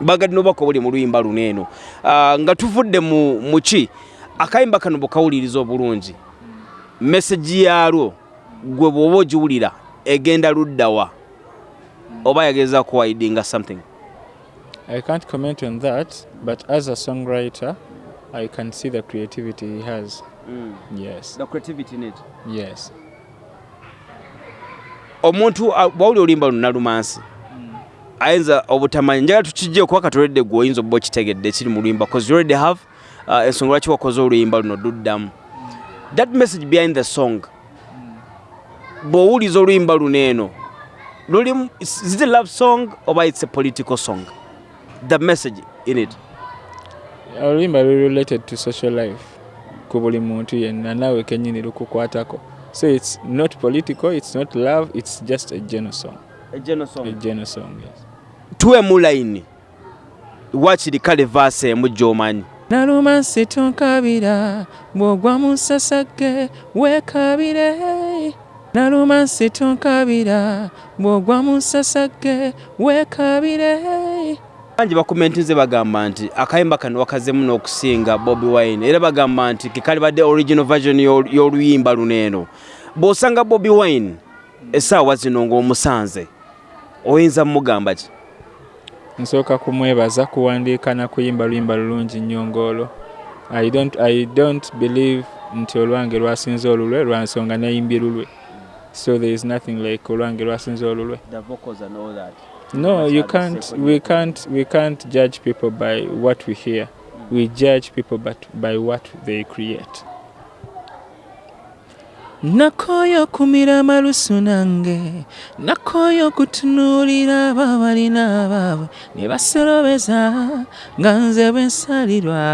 bagadde nobaka obuli mu luyimba luno eno. Uh, nga tuvudde mu muki akayimba kano bwekawuliriza obulungi. Meseji yalwo gwe bw'oba ogiwulira egenda luddawa oba yageza kuwaidinga something? I can't comment on that, but as a songwriter, I can see the creativity he has. Yes, the creativity in it? Yes. omuntu uh, bwawuli oluyimba luno nalumansi ayinza obutamanyi njagala tukijje okuba katoledde gwe oyinza oba okitegedde ekiri mu luyimba cause you already have uh, ensonga lwaki wakoze oluyimba luno luddamu that message behind the song bw'owuliza oluyimba luno eno lulimu is it a love song oba it's a political song? The message in it. Oluyimba luli related to social life ku buli muntu yenna naawe kenyini lukukwatako. So it's not political it's not love it's just a general song a general a song general song yes. Tuwemu layini wakiri kale vaasi emu gy'omanyi nalumansi tonkabira bw'ogwa mu nsasage weekabire nalumansi tonkabira bw'ogwa mu nsasage weekabire bangi bakomentinze bagamba nti akayimba kano wakazemu n'okusinga bobi wine. Era bagamba nti kekalibadde original version y'ol- y'oluyimba luno eno. Bw'osanga bobi wine essaawa zino ng'omusanze oyinza mugamba ki nsooka kumwebaza kuwandiika na kuyimba luyimba lulungi nnyo ng'olwo. I don't, i don't believe nti olwange lwasinze olulwe lwa nsonga nayimbye lulwe. So there is nothing like olwange lwasinze olulwe. No you can't we can't we can't judge people by what we hear. We judge people but by what they create nakoyo kumira malusu nange nakoyo kutunuulira abo balina abaabwe ne basolobeza nga nze bwe nsalirwa.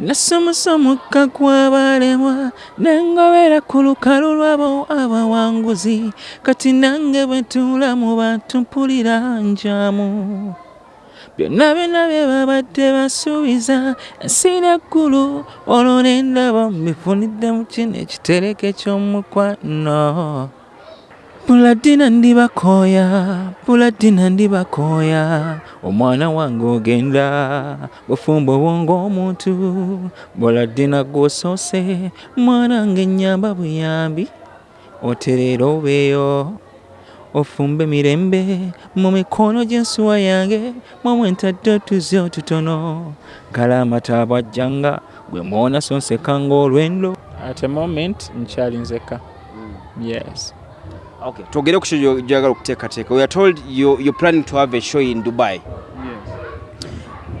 Nasomusa omukka gw'abalemwa nengobera ku lukalu lwabo abawanguzi kati nange bwe ntuula mu bantu mpulira njamu byonna byonna bye babadde basuubiza ensi n'eggulu olwo ne ndaba mbifunidde mu kino ekitereke ky'omukwano. Buladina ndibakooya buladina ndibakooya. Omwana wange ogenda bufumbo bwonga omuntu. Buladina gwosoose mwana nge nyamba buyambi. Otereera obeeyo ofumbe mirembe mu mikono gy'ensuwa yange mwamwe ntadde otuzi otutono gala amata bwajjanga gwe mwona sonsekanga olwendo at a moment nkyali nzeka. Yes. Okay twogere ku kyo gyagala okuteekateeka. We are told you, you're planning to have a show in dubai.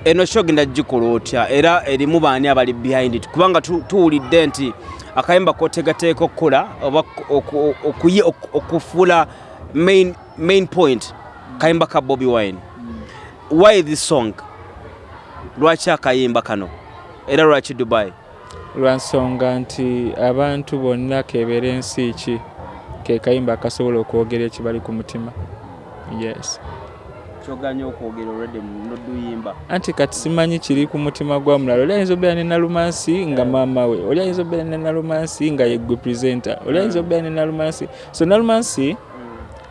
Eno show genda gikola otya? Era erimu baani abali behind it? Kubanga tu- tuwulidde nti akayimba koteekateeka okukola oba okufuula main, main point kayimba ka bobi wine. Why this song? Lwaki akayimba kano? Era lwaki dubai? Lwa nsonga nti abantu bonna kebeera ensi ki? Ke kayimba akasobola okwogera ekibali ku mutima? Yes. Kyoganya okwogera olwedde noduyimba anti kati simanyi kiri ku mutima gwa mulala oli ayinza obeera ne nalumansi nga maama we. Oli ayinza obeera ne nalumansi nga yegwe presenter. Oli ayinza obeera ne nalumansi. So nalumansi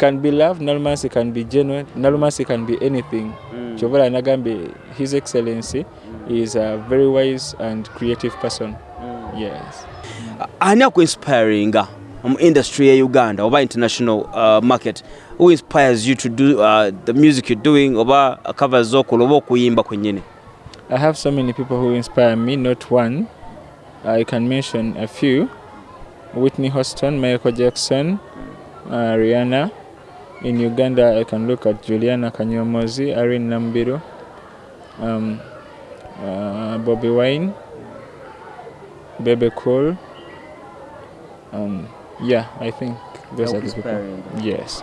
can be love nalumansi can be genuine nalumansi can be anything mm. chovola nagambe his excellency mm. is a very wise and creative person mm. yes ani akuinspiringa mu industry ya uganda oba international uh, market who inspires you to do uh, the music you're doing oba covers zokola oba okuyimba kwennyini I have so many people who inspire me, not one. I can mention a few Whitney Houston, Michael Jackson, uh, Rihanna. In Uganda, I can look at Juliana Kanyomozi, Irene Nambiru, um, uh, Bobby Wine, Bebe Cool. Um, yeah, I think those are the people. Yes.